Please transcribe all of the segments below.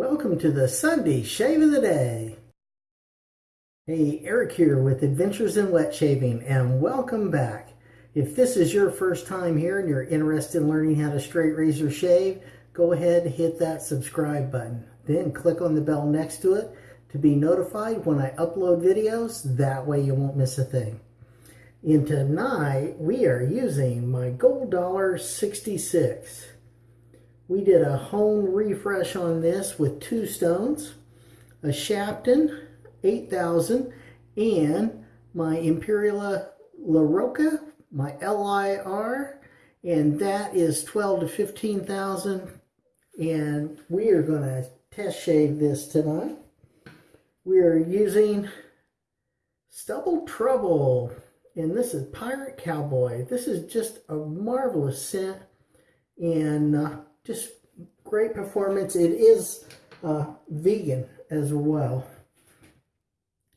Welcome to the Sunday Shave of the Day. Hey, Eric here with Adventures in Wet Shaving and welcome back. If this is your first time here and you're interested in learning how to straight razor shave, go ahead and hit that subscribe button. Then click on the bell next to it to be notified when I upload videos. That way you won't miss a thing. And tonight we are using my Gold Dollar 66. We did a hone refresh on this with two stones, a Shapton 8000, and my Imperial La Roca, my LIR, and that is 12 to 15,000. And we are going to test shave this tonight. We are using Stubble Trouble, and this is Pirate Cowboy. This is just a marvelous scent, and uh, just great performance. It is uh, vegan as well.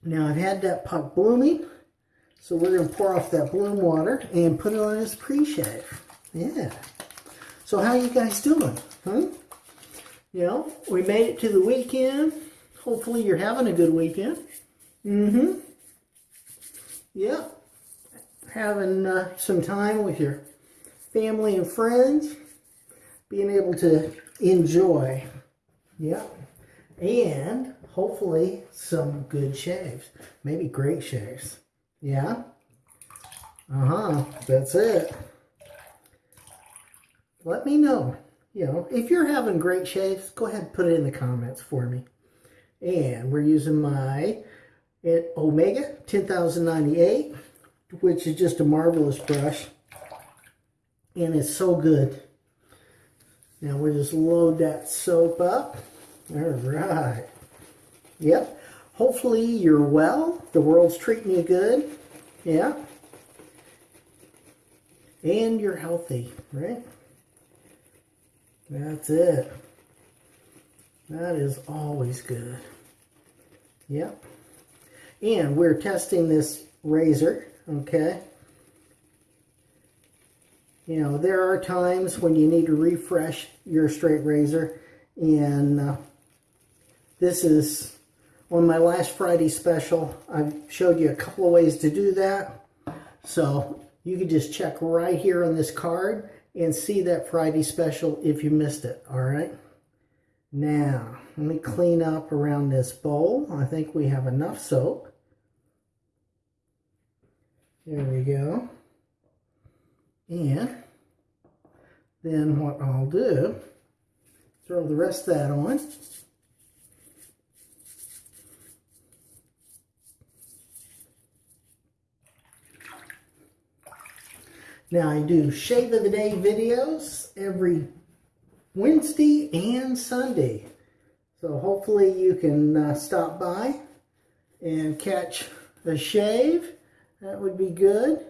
Now I've had that puck blooming, so we're going to pour off that bloom water and put it on as pre-shave. Yeah. So how you guys doing? Huh? You know, we made it to the weekend. Hopefully you're having a good weekend. Mm-hmm. Yeah. Having uh, some time with your family and friends being able to enjoy. Yeah. And hopefully some good shaves. Maybe great shaves. Yeah. Uh-huh. That's it. Let me know. You know, if you're having great shaves, go ahead and put it in the comments for me. And we're using my Omega 10098, which is just a marvelous brush. And it's so good. Now we just load that soap up. All right. Yep. Hopefully you're well. The world's treating you good. Yeah. And you're healthy, right? That's it. That is always good. Yep. And we're testing this razor, okay? You know, there are times when you need to refresh your straight razor. And uh, this is on my last Friday special. I showed you a couple of ways to do that. So you can just check right here on this card and see that Friday special if you missed it. All right. Now, let me clean up around this bowl. I think we have enough soap. There we go. And then what I'll do, throw the rest of that on. Now I do Shave of the Day videos every Wednesday and Sunday. So hopefully you can uh, stop by and catch a shave. That would be good.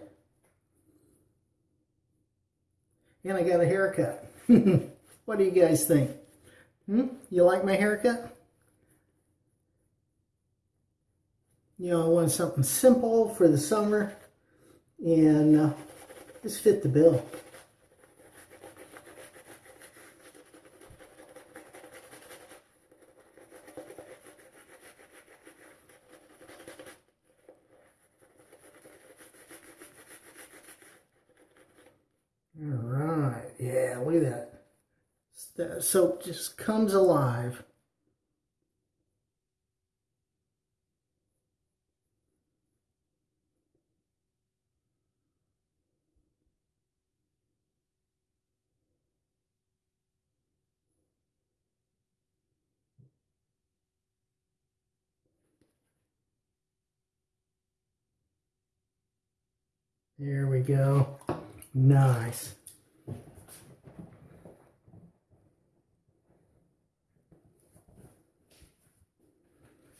And I got a haircut. what do you guys think? Hmm? You like my haircut? You know, I want something simple for the summer and uh, just fit the bill. All yeah, look at that. The soap just comes alive. There we go. Nice.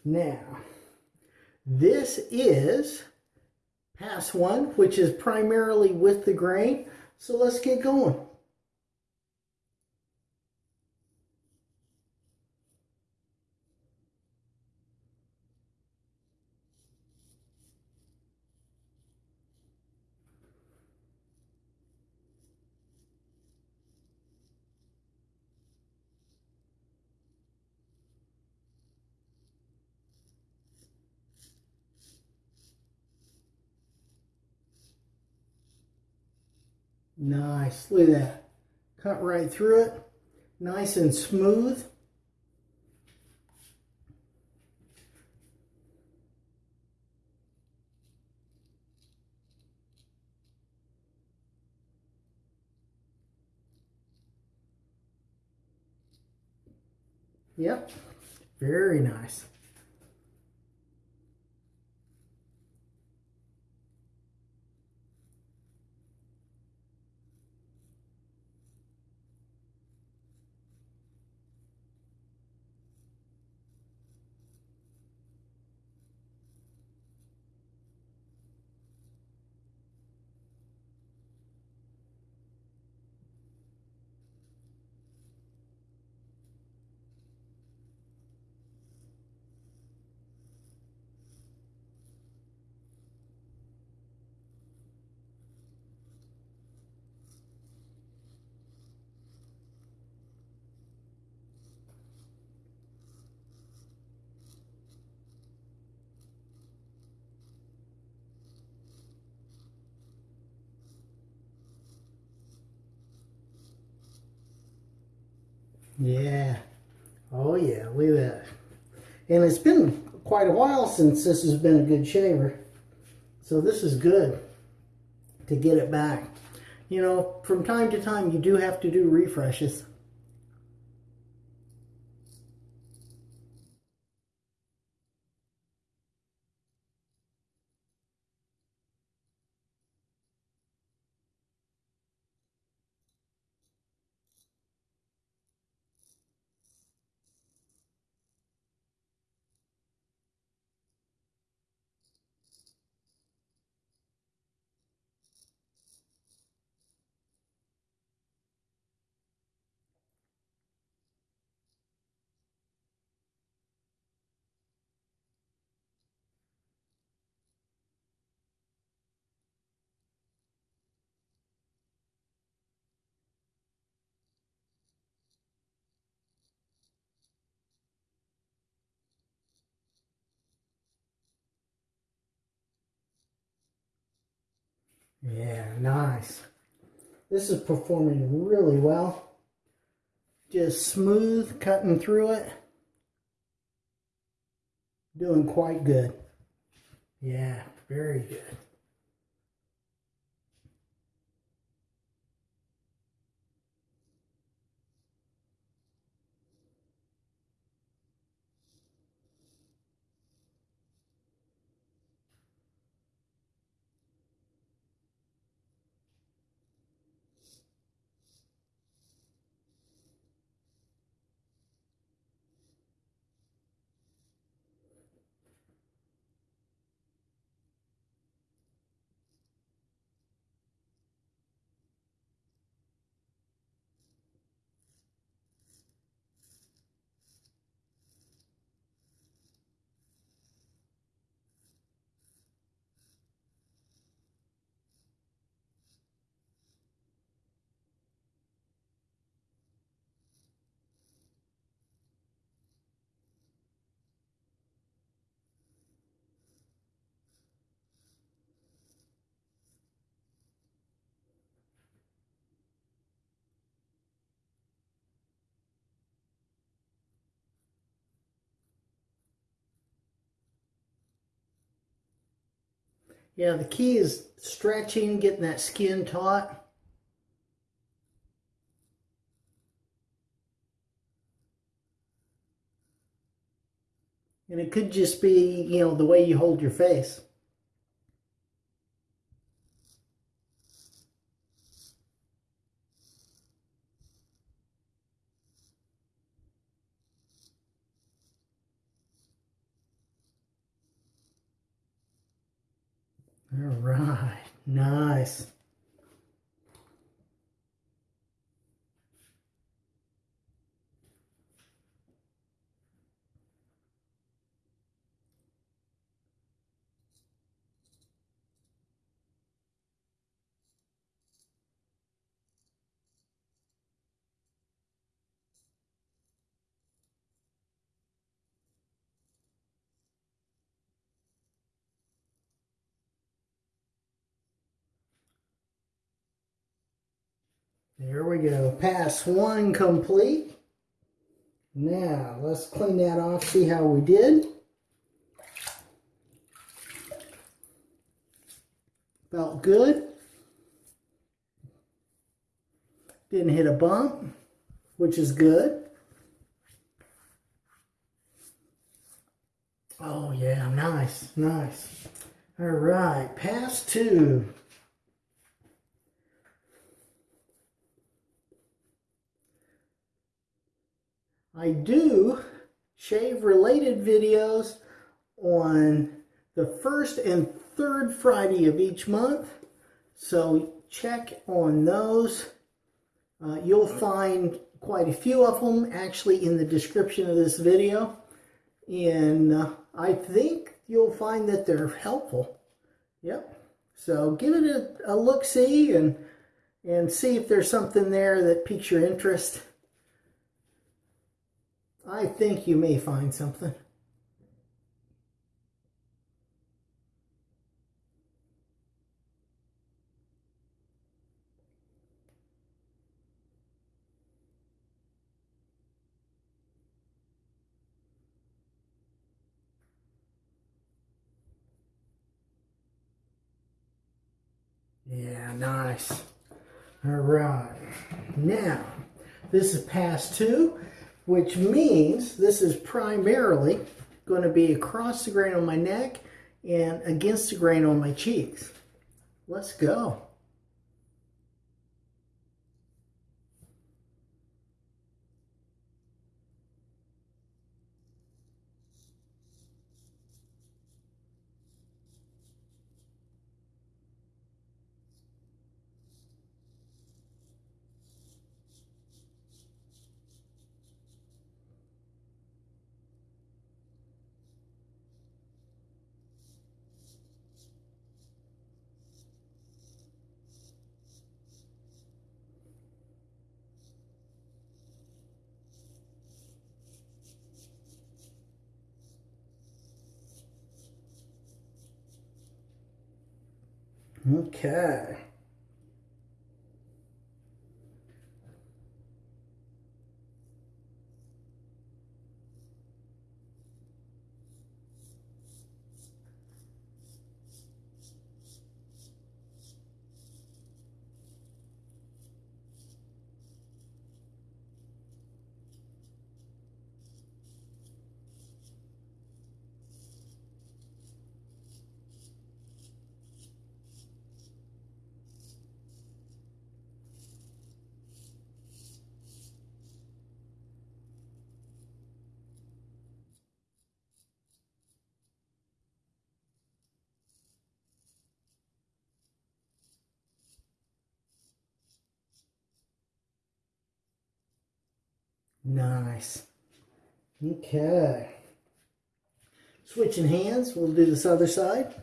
Now, this is pass one, which is primarily with the grain. So let's get going. Nice. Look at that. Cut right through it. Nice and smooth. Yep, very nice. Yeah. Oh yeah, look at that. And it's been quite a while since this has been a good shaver. So this is good to get it back. You know, from time to time you do have to do refreshes. Yeah, nice. This is performing really well. Just smooth, cutting through it. Doing quite good. Yeah, very good. Yeah, the key is stretching, getting that skin taut. And it could just be, you know, the way you hold your face. All right, nice. There we go. Pass one complete. Now, let's clean that off, see how we did. Felt good. Didn't hit a bump, which is good. Oh yeah, nice, nice. All right, pass two. I do shave related videos on the first and third Friday of each month. So check on those. Uh, you'll find quite a few of them actually in the description of this video. And uh, I think you'll find that they're helpful. Yep. So give it a, a look-see and, and see if there's something there that piques your interest. I think you may find something. Yeah, nice. All right. Now, this is pass two which means this is primarily going to be across the grain on my neck and against the grain on my cheeks. Let's go. Okay. Nice. Okay. Switching hands, we'll do this other side.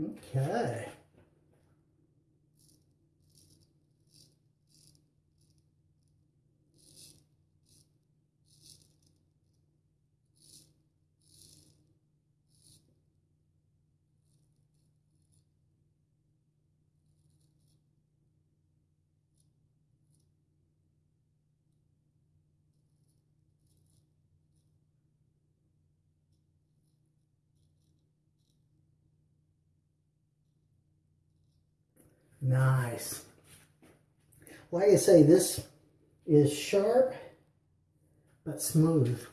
Okay. Nice. Like I say, this is sharp but smooth.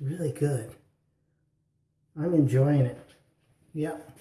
Really good. I'm enjoying it. Yep.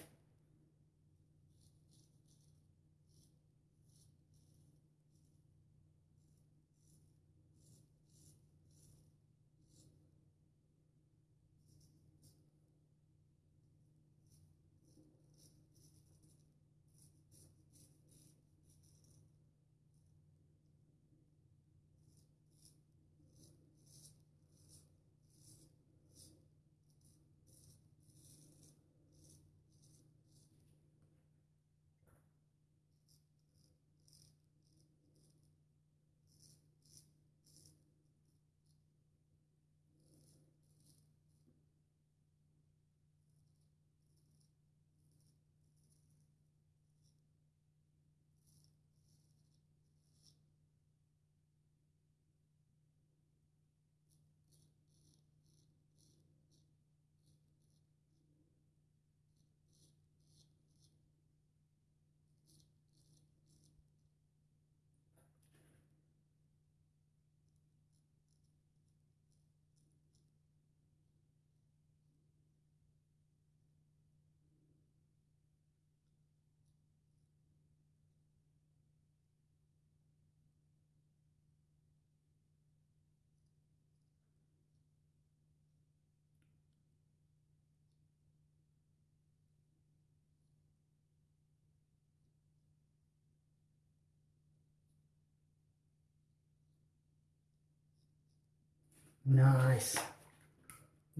Nice.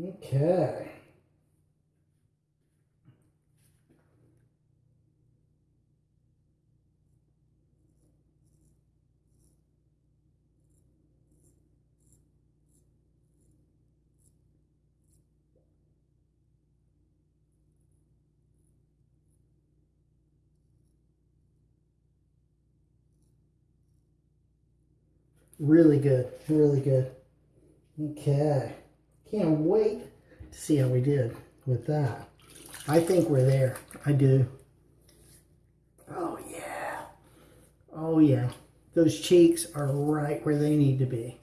Okay. Really good, really good. Okay. Can't wait to see how we did with that. I think we're there. I do. Oh, yeah. Oh, yeah. Those cheeks are right where they need to be.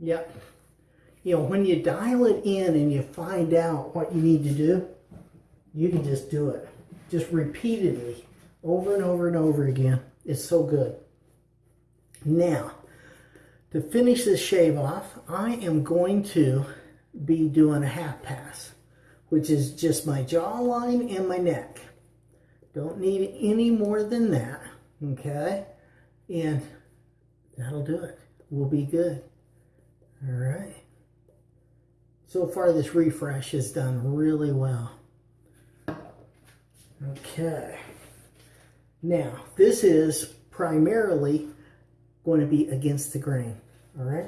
Yep. You know, when you dial it in and you find out what you need to do, you can just do it. Just repeatedly, over and over and over again. It's so good. Now, to finish this shave off, I am going to be doing a half pass, which is just my jawline and my neck. Don't need any more than that, okay? And that'll do it. We'll be good. All right. So far, this refresh has done really well. Okay. Now, this is primarily going to be against the grain. All right.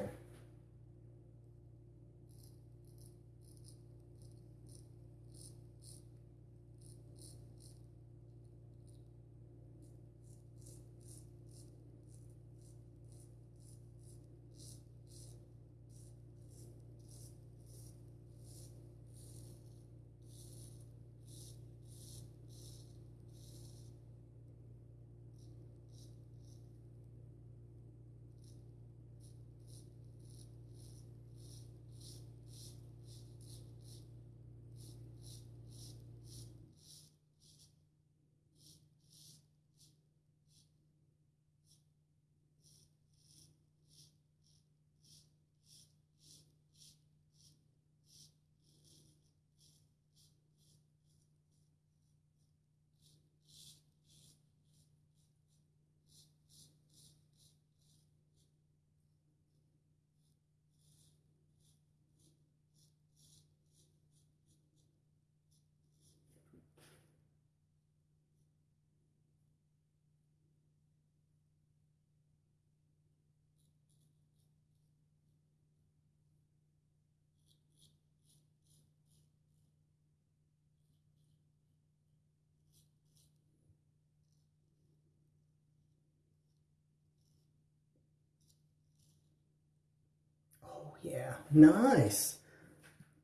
Yeah, nice.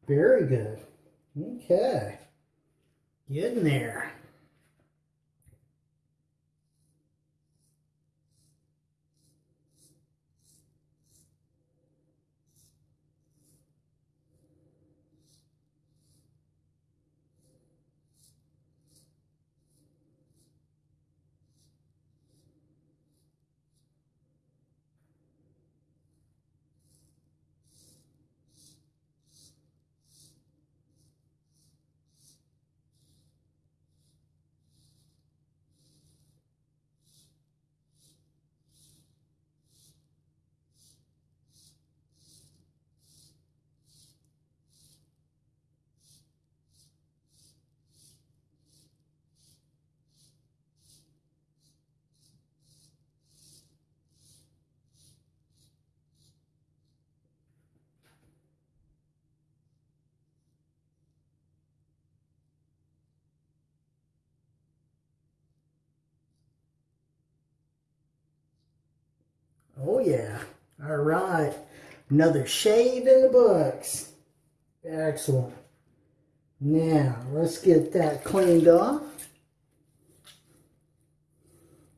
Very good. Okay. Getting there. Oh yeah. All right. Another shave in the books. Excellent. Now, let's get that cleaned off.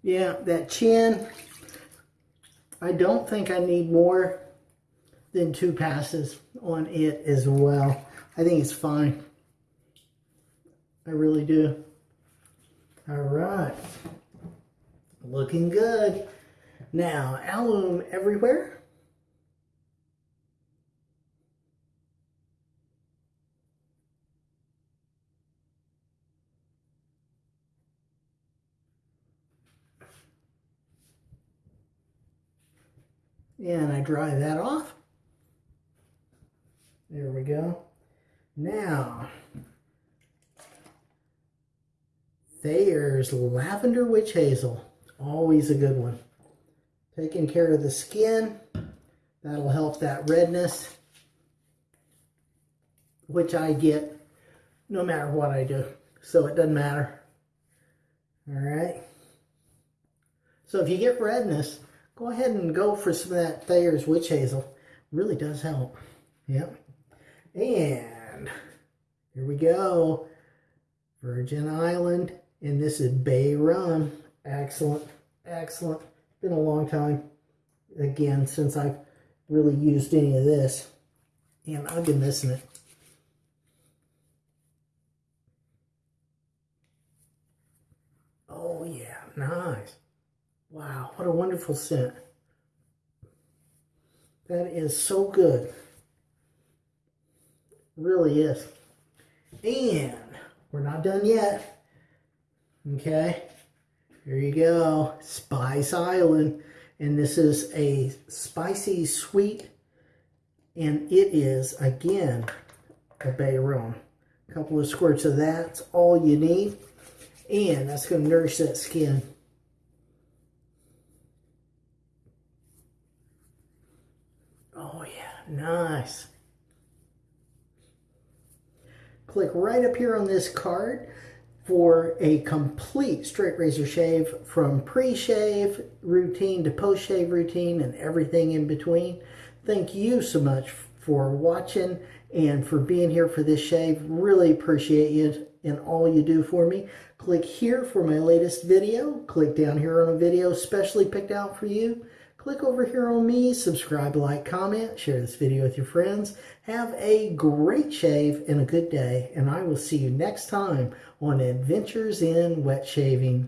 Yeah, that chin, I don't think I need more than two passes on it as well. I think it's fine. I really do. All right. Looking good. Now, alum everywhere. And I dry that off. There we go. Now, there's Lavender Witch Hazel. Always a good one. Taking care of the skin. That'll help that redness, which I get no matter what I do. So it doesn't matter. All right. So if you get redness, go ahead and go for some of that Thayer's Witch Hazel. Really does help. Yep. And here we go. Virgin Island. And this is Bay Rum. Excellent. Excellent. Been a long time, again, since I've really used any of this. And I've been missing it. Oh, yeah. Nice. Wow, what a wonderful scent. That is so good. really is. And we're not done yet. Okay. Here you go. Spice Island. And this is a spicy sweet. And it is, again, a bay rum. A couple of squirts of that's all you need. And that's going to nourish that skin. Oh yeah, nice. Click right up here on this card for a complete straight razor shave from pre-shave routine to post-shave routine and everything in between. Thank you so much for watching and for being here for this shave. Really appreciate you and all you do for me. Click here for my latest video. Click down here on a video specially picked out for you. Click over here on me, subscribe, like, comment, share this video with your friends. Have a great shave and a good day, and I will see you next time on Adventures in Wet Shaving.